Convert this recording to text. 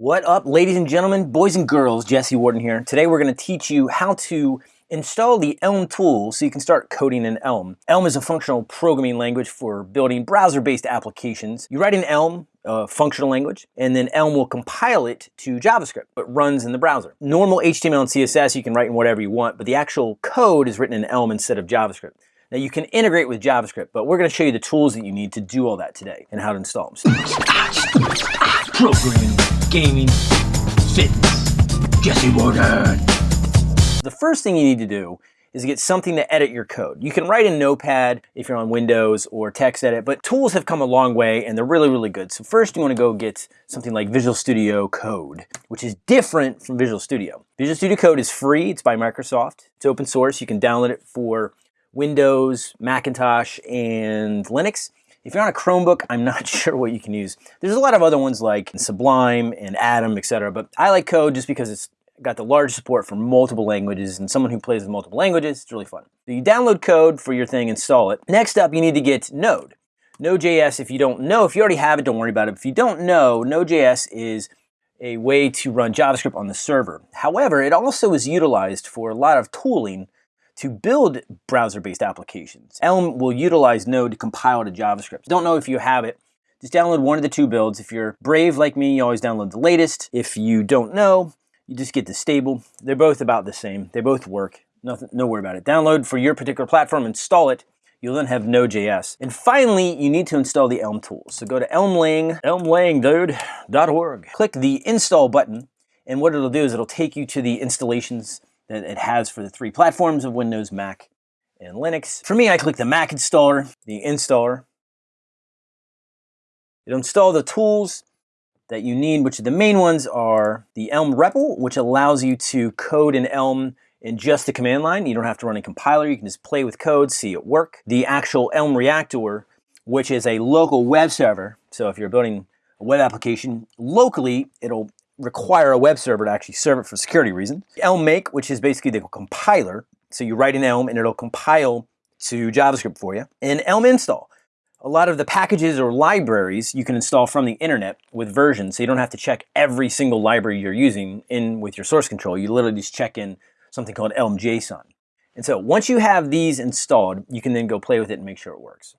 What up, ladies and gentlemen, boys and girls, Jesse Warden here. Today we're going to teach you how to install the Elm tool so you can start coding in Elm. Elm is a functional programming language for building browser-based applications. You write in Elm, a functional language, and then Elm will compile it to JavaScript, but runs in the browser. Normal HTML and CSS you can write in whatever you want, but the actual code is written in Elm instead of JavaScript. Now you can integrate with JavaScript, but we're going to show you the tools that you need to do all that today and how to install them. Programming, gaming, fitness. Jesse Warden. The first thing you need to do is get something to edit your code. You can write in Notepad if you're on Windows or TextEdit, but tools have come a long way and they're really, really good. So first you wanna go get something like Visual Studio Code, which is different from Visual Studio. Visual Studio Code is free, it's by Microsoft. It's open source, you can download it for Windows, Macintosh, and Linux. If you're on a Chromebook, I'm not sure what you can use. There's a lot of other ones like Sublime and Atom, etc. But I like Code just because it's got the large support for multiple languages and someone who plays with multiple languages, it's really fun. So you download code for your thing, install it. Next up, you need to get Node. Node.js, if you don't know, if you already have it, don't worry about it. If you don't know, Node.js is a way to run JavaScript on the server. However, it also is utilized for a lot of tooling to build browser-based applications. Elm will utilize Node to compile to JavaScript. Don't know if you have it, just download one of the two builds. If you're brave like me, you always download the latest. If you don't know, you just get the stable. They're both about the same. They both work. Nothing, no worry about it. Download for your particular platform, install it. You'll then have Node.js. And finally, you need to install the Elm tools. So go to elmlang, elmlang, Click the install button, and what it'll do is it'll take you to the installations that it has for the three platforms of Windows, Mac, and Linux. For me, I click the Mac installer, the installer. It'll install the tools that you need, which the main ones are the Elm REPL, which allows you to code in Elm in just the command line. You don't have to run a compiler. You can just play with code, see it work. The actual Elm Reactor, which is a local web server. So if you're building a web application locally, it'll require a web server to actually serve it for security reasons. Elm Make, which is basically the compiler. So you write in Elm and it'll compile to JavaScript for you. And Elm Install. A lot of the packages or libraries you can install from the internet with versions, so you don't have to check every single library you're using in with your source control. You literally just check in something called Elm JSON. And so once you have these installed, you can then go play with it and make sure it works.